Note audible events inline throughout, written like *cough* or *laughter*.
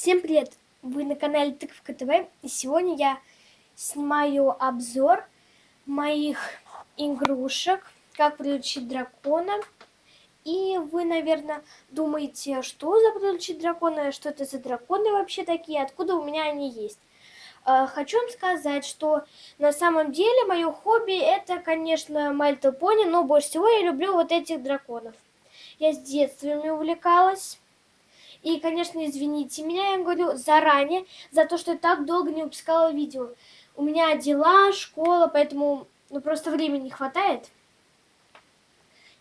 Всем привет! Вы на канале Тыковка ТВ, и сегодня я снимаю обзор моих игрушек, как приручить дракона. И вы, наверное, думаете, что за приручить дракона, что это за драконы вообще такие, откуда у меня они есть. А, хочу вам сказать, что на самом деле мое хобби это, конечно, Мальто Пони, но больше всего я люблю вот этих драконов. Я с детства ими увлекалась. И, конечно, извините меня, я говорю заранее, за то, что я так долго не выпускала видео. У меня дела, школа, поэтому ну, просто времени не хватает.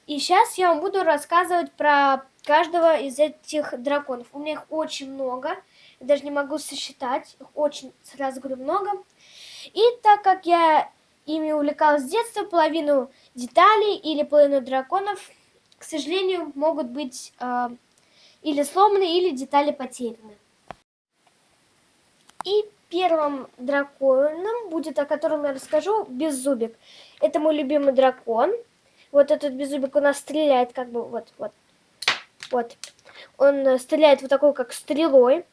И сейчас я вам буду рассказывать про каждого из этих драконов. У меня их очень много, я даже не могу сосчитать, их очень, сразу говорю, много. И так как я ими увлекалась с детства, половину деталей или половину драконов, к сожалению, могут быть... Э, или сломаны, или детали потеряны. И первым драконом будет, о котором я расскажу, Беззубик. Это мой любимый дракон. Вот этот Беззубик у нас стреляет как бы вот, вот, вот. Он стреляет вот такой, как стрелой.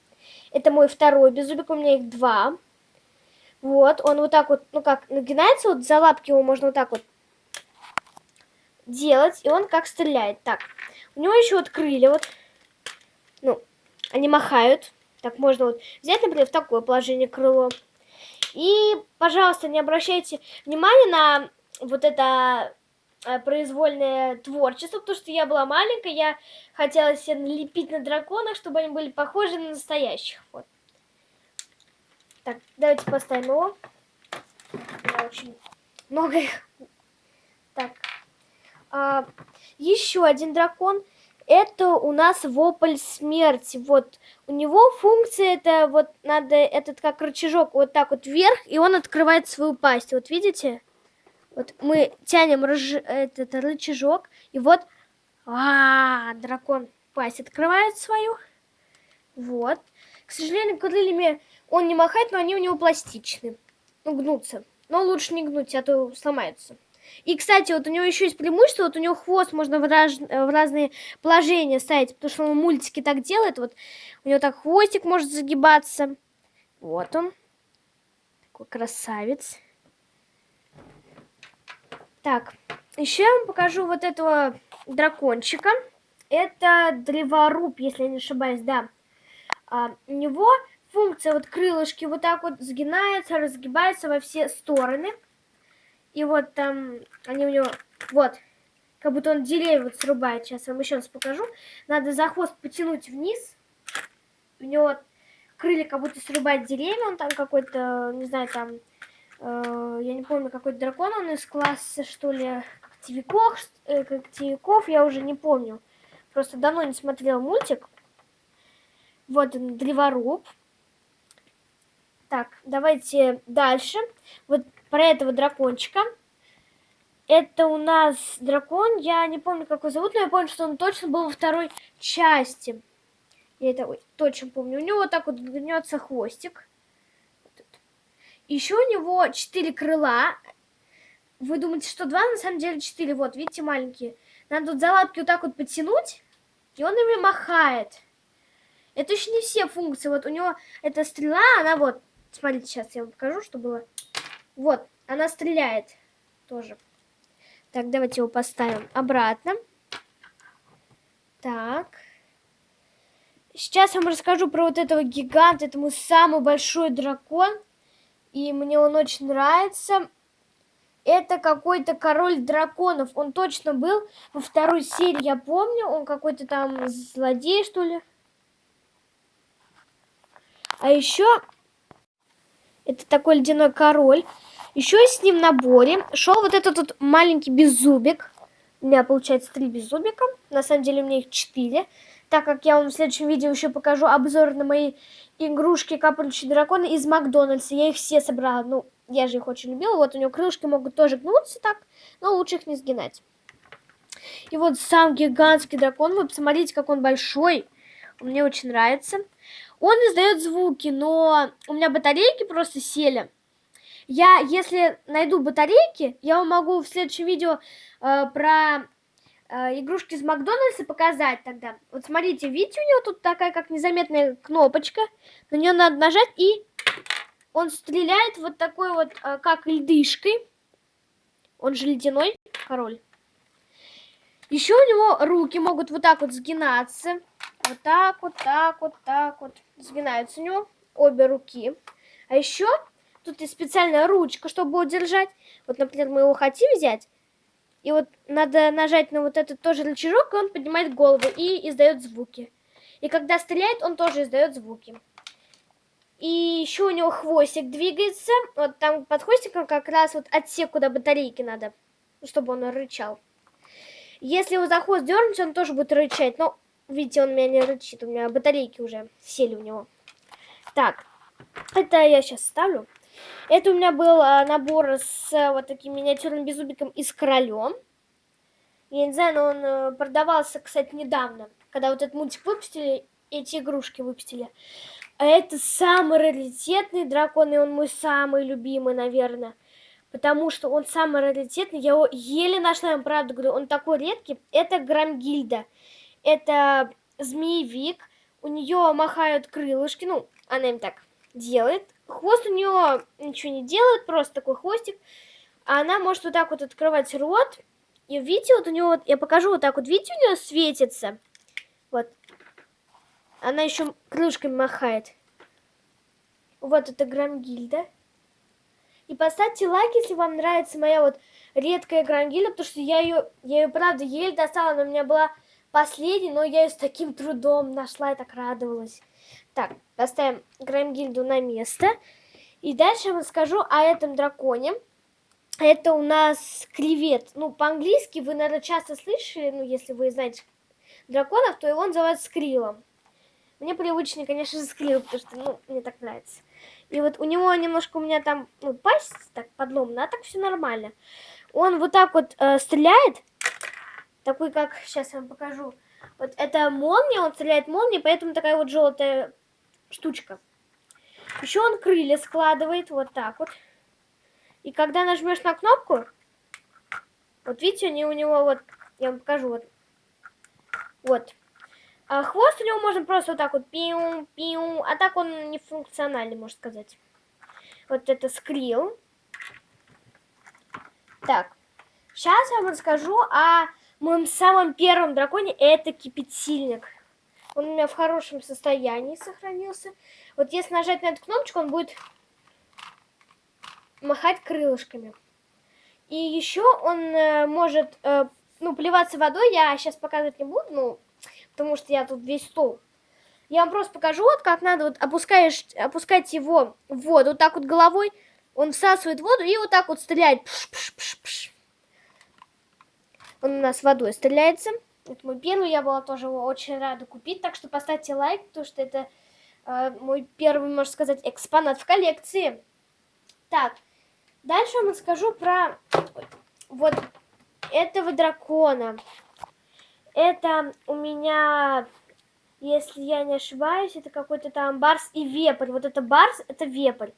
Это мой второй Беззубик, у меня их два. Вот, он вот так вот, ну как, нагинается, вот за лапки его можно вот так вот делать, и он как стреляет. Так, у него еще вот крылья, вот они махают. Так можно вот взять, например, в такое положение крыло. И, пожалуйста, не обращайте внимания на вот это э, произвольное творчество, потому что я была маленькая, я хотела себе налепить на драконах, чтобы они были похожи на настоящих. Вот. Так, давайте поставим его. Я очень много их. Так. А, еще один дракон это у нас вопль смерти. Вот у него функция это вот надо этот как рычажок вот так вот вверх, и он открывает свою пасть. Вот видите? Вот мы тянем рыж... этот рычажок, и вот а, -а, а, дракон пасть открывает свою. Вот. К сожалению, крыльями он не махает, но они у него пластичны. Ну, гнутся. Но лучше не гнуть, а то сломаются. И, кстати, вот у него еще есть преимущество, вот у него хвост можно в, раз, в разные положения ставить, потому что он мультики так делает, вот у него так хвостик может загибаться. Вот он. Такой красавец. Так, еще я вам покажу вот этого дракончика. Это древоруб, если я не ошибаюсь, да. А, у него функция вот крылышки вот так вот сгинаются, разгибаются во все стороны. И вот там они у него... Вот. Как будто он деревья вот срубает. Сейчас вам еще раз покажу. Надо за хвост потянуть вниз. У него крылья как будто срубает деревья. Он там какой-то, не знаю, там... Э, я не помню, какой дракон он из класса, что ли, когтевиков, э, когтевиков. Я уже не помню. Просто давно не смотрел мультик. Вот он, древоруб. Так, давайте дальше. Вот про этого дракончика. Это у нас дракон, я не помню, как его зовут, но я помню, что он точно был во второй части. Я это точно помню. У него вот так вот гнется хвостик. Еще у него четыре крыла. Вы думаете, что два, на самом деле четыре. Вот, видите, маленькие. Надо тут за лапки вот так вот потянуть, и он ими махает. Это еще не все функции. Вот у него эта стрела, она вот... Смотрите, сейчас я вам покажу, что было. Вот, она стреляет тоже. Так, давайте его поставим обратно. Так. Сейчас я вам расскажу про вот этого гиганта. Это мой самый большой дракон. И мне он очень нравится. Это какой-то король драконов. Он точно был во второй серии, я помню. Он какой-то там злодей, что ли. А еще это такой ледяной король. Еще с ним в наборе шел вот этот вот маленький беззубик. У меня получается три беззубика. На самом деле у меня их четыре. Так как я вам в следующем видео еще покажу обзор на мои игрушки капающие драконы из Макдональдса. Я их все собрала. Ну, я же их очень любила. Вот у него крылышки могут тоже гнуться так, но лучше их не сгинать. И вот сам гигантский дракон. Вы посмотрите, как он большой. Мне очень нравится. Он издает звуки, но у меня батарейки просто сели. Я, если найду батарейки, я вам могу в следующем видео э, про э, игрушки из Макдональдса показать тогда. Вот смотрите, видите, у него тут такая как незаметная кнопочка. На нее надо нажать, и он стреляет вот такой вот, э, как льдышкой. Он же ледяной король. Еще у него руки могут вот так вот сгинаться. Вот так вот, так вот, так вот. Сгинаются у него обе руки. А еще тут есть специальная ручка, чтобы удержать. Вот, например, мы его хотим взять. И вот надо нажать на вот этот тоже рычажок, и он поднимает голову и издает звуки. И когда стреляет, он тоже издает звуки. И еще у него хвостик двигается. Вот там под хвостиком как раз вот отсек, куда батарейки надо, чтобы он рычал. Если его за хвост дернуть, он тоже будет рычать. Но, видите, он меня не рычит. У меня батарейки уже сели у него. Так, это я сейчас ставлю. Это у меня был а, набор с а, вот таким миниатюрным беззубиком и с королем. Я не знаю, но он а, продавался, кстати, недавно. Когда вот этот мультик выпустили, эти игрушки выпустили. А это самый раритетный дракон, и он мой самый любимый, наверное. Потому что он самый раритетный. Я его еле нашла, я вам правду говорю. Он такой редкий. Это Грамгильда. Это змеевик. У нее махают крылышки. Ну, она им так делает. Хвост у нее ничего не делает, просто такой хвостик. А она может вот так вот открывать рот. И видите, вот у нее, вот, я покажу вот так вот, видите, у нее светится. Вот. Она еще крылышками махает. Вот это Грамгильда. И поставьте лайк, если вам нравится моя вот редкая Грамгильда, потому что я ее, я ее правда еле достала, она у меня была последней, но я ее с таким трудом нашла и так радовалась. Так, поставим Грамгильду на место. И дальше я вам скажу о этом драконе. Это у нас кревет. Ну, по-английски вы, наверное, часто слышали, ну, если вы знаете драконов, то его называют скрилом. Мне привычнее, конечно же, скрил, потому что, ну, мне так нравится. И вот у него немножко у меня там, ну, пасть так подломана, а так все нормально. Он вот так вот э, стреляет, такой, как, сейчас я вам покажу. Вот это молния, он стреляет молнией, поэтому такая вот желтая штучка. Еще он крылья складывает вот так вот. И когда нажмешь на кнопку, вот видите, они у него вот, я вам покажу, вот, вот. А хвост у него можно просто вот так вот пиу, пиу, а так он не функциональный, можно сказать. Вот это скрил. Так, сейчас я вам расскажу о моем самом первом драконе, это кипятильник. Он у меня в хорошем состоянии сохранился. Вот если нажать на эту кнопочку, он будет махать крылышками. И еще он э, может, э, ну, плеваться водой. Я сейчас показывать не буду, ну, потому что я тут весь стол. Я вам просто покажу, вот как надо, вот опускаешь, опускать его в воду, вот так вот головой, он всасывает воду и вот так вот стреляет. Пш -пш -пш -пш. Он у нас водой стреляется. Это мой первый, я была тоже очень рада купить, так что поставьте лайк, потому что это э, мой первый, можно сказать, экспонат в коллекции. Так, дальше вам расскажу про вот этого дракона. Это у меня, если я не ошибаюсь, это какой-то там барс и вепрь. Вот это барс, это вепрь.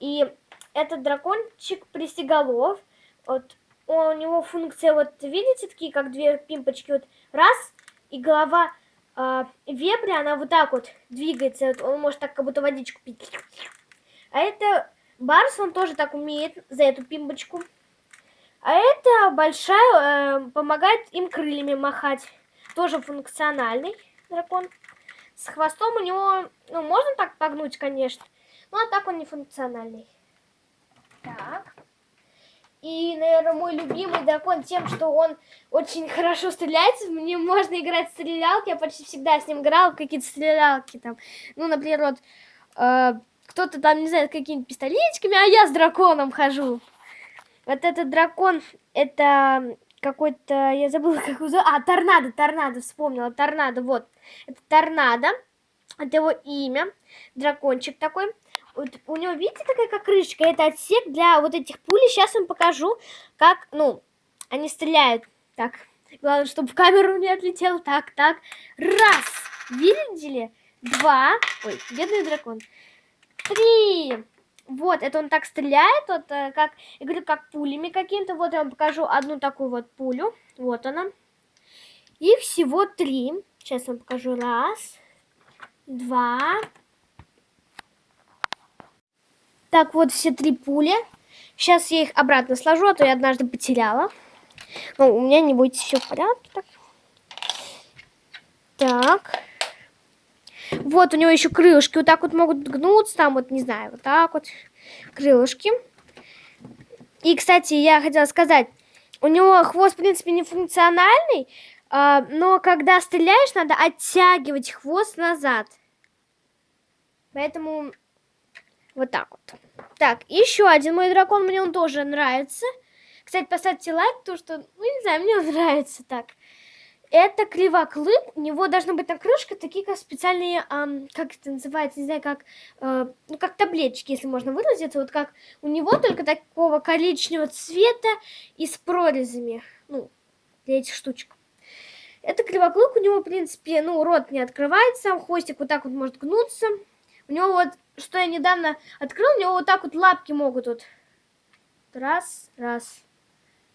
И этот дракончик присеголов. Вот у него функция, вот видите, такие как две пимпочки, вот раз, и голова э, вепря, она вот так вот двигается, вот он может так как будто водичку пить. А это Барс, он тоже так умеет за эту пимпочку. А это большая, э, помогает им крыльями махать. Тоже функциональный дракон. С хвостом у него, ну, можно так погнуть, конечно. Но а так он не функциональный. Так. И, наверное, мой любимый дракон тем, что он очень хорошо стреляется. Мне можно играть в стрелялки. Я почти всегда с ним играл в какие-то стрелялки. Там. Ну, например, вот э, кто-то там, не знаю, какими-то пистолетиками, а я с драконом хожу. Вот этот дракон, это какой-то, я забыла, как его зовут. А, торнадо, торнадо, вспомнила, торнадо, вот. Это торнадо, это его имя, дракончик такой. Вот у него, видите, такая как крышечка, это отсек для вот этих пулей. Сейчас вам покажу, как, ну, они стреляют. Так, главное, чтобы в камеру не отлетел. Так, так, раз, видели? Два, ой, бедный дракон. Три, вот, это он так стреляет, вот, э, как, я говорю, как пулями каким-то. Вот я вам покажу одну такую вот пулю. Вот она. Их всего три. Сейчас вам покажу. Раз, два. Так, вот все три пули. Сейчас я их обратно сложу, а то я однажды потеряла. Ну, у меня не будет все в порядке. Так. так. Вот у него еще крылышки вот так вот могут гнуться, там вот, не знаю, вот так вот крылышки. И, кстати, я хотела сказать, у него хвост, в принципе, не функциональный, а, но когда стреляешь, надо оттягивать хвост назад. Поэтому вот так вот. Так, еще один мой дракон, мне он тоже нравится. Кстати, поставьте лайк, потому что, ну, не знаю, мне он *laughs* нравится так. Это кривоклык, у него должна быть на крышке такие как специальные, эм, как это называется, не знаю, как, э, ну, как таблеточки, если можно выразиться, вот как у него только такого коричневого цвета и с прорезями, ну, для этих штучек. Это кривоклык, у него, в принципе, ну, рот не открывается, хвостик вот так вот может гнуться. У него вот, что я недавно открыл, у него вот так вот лапки могут вот раз, раз,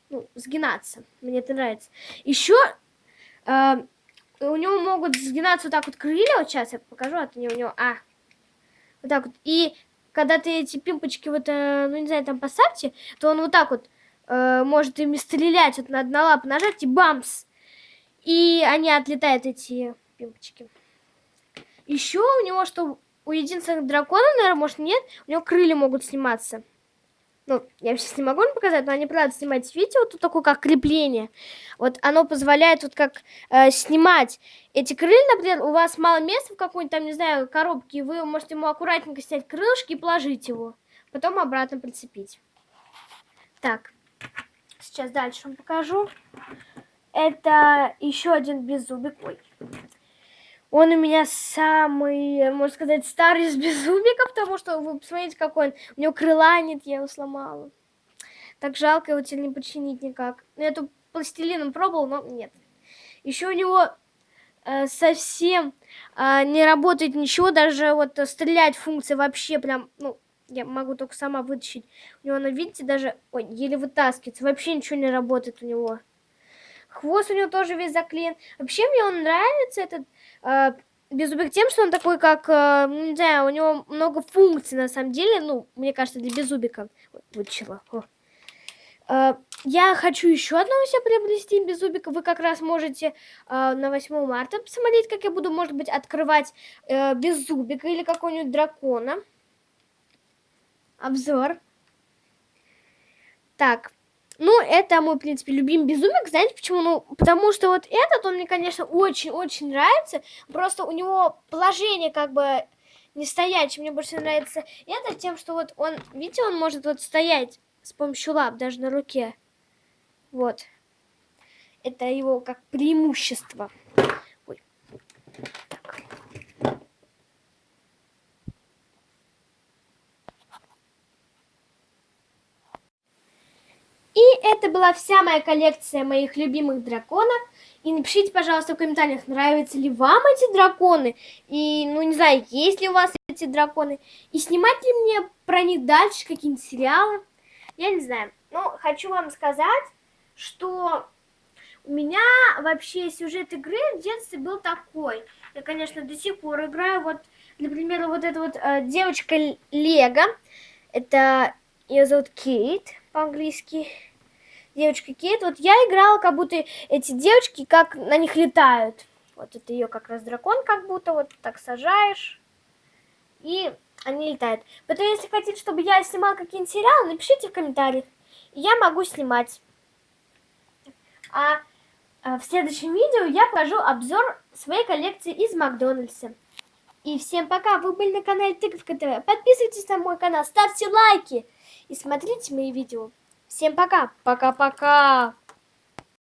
ну, сгинаться. Мне это нравится. Еще э, у него могут сгинаться вот так вот крылья. Вот сейчас я покажу, а то у него, а, вот так вот. И когда ты эти пимпочки вот, э, ну, не знаю, там поставьте, то он вот так вот э, может ими стрелять, вот на, на лапу нажать и бамс. И они отлетают, эти пимпочки. Еще у него, что у единственных драконов, наверное, может нет, у него крылья могут сниматься. Ну, я сейчас не могу вам показать, но они правда снимать видео, тут такое как крепление. Вот оно позволяет вот как э, снимать эти крылья, например, у вас мало места в какой-нибудь там, не знаю, коробке, вы можете ему аккуратненько снять крылышки и положить его. Потом обратно прицепить. Так, сейчас дальше вам покажу. Это еще один беззубик. Ой, он у меня самый, можно сказать, старый из безумиков, потому что вы посмотрите, какой он. У него крыла нет, я его сломала. Так жалко его теперь не починить никак. Ну, я тут пластилином пробовал, но нет. Еще у него э, совсем э, не работает ничего, даже вот стрелять функция вообще прям, ну, я могу только сама вытащить. У него, она, видите, даже, ой, еле вытаскивается, вообще ничего не работает у него. Хвост у него тоже весь заклеен. Вообще мне он нравится, этот э, Беззубик тем, что он такой, как, э, не знаю, у него много функций на самом деле. Ну, мне кажется, для Беззубика. Вот, вытащила. Я хочу еще одного себе приобрести Беззубика. Вы как раз можете э, на 8 марта посмотреть, как я буду, может быть, открывать э, Беззубика или какого-нибудь дракона. Обзор. Так, ну, это мой, в принципе, любимый безумик. Знаете почему? Ну, потому что вот этот, он мне, конечно, очень-очень нравится. Просто у него положение как бы не стоячее. Мне больше нравится это тем, что вот он, видите, он может вот стоять с помощью лап даже на руке. Вот. Это его как преимущество. Ой. И это была вся моя коллекция моих любимых драконов. И напишите, пожалуйста, в комментариях, нравятся ли вам эти драконы. И, ну, не знаю, есть ли у вас эти драконы. И снимать ли мне про них дальше какие-нибудь сериалы. Я не знаю. Но хочу вам сказать, что у меня вообще сюжет игры в детстве был такой. Я, конечно, до сих пор играю. Вот, например, вот эта вот э, девочка Лего. Это ее зовут Кейт по-английски девочка Кейт. Вот я играла, как будто эти девочки, как на них летают. Вот это ее как раз дракон, как будто вот так сажаешь. И они летают. Поэтому, если хотите, чтобы я снимала какие-нибудь сериалы, напишите в комментариях. И я могу снимать. А, а в следующем видео я покажу обзор своей коллекции из Макдональдса. И всем пока, вы были на канале Тыковка ТВ. Подписывайтесь на мой канал, ставьте лайки и смотрите мои видео. Всем пока. Пока-пока.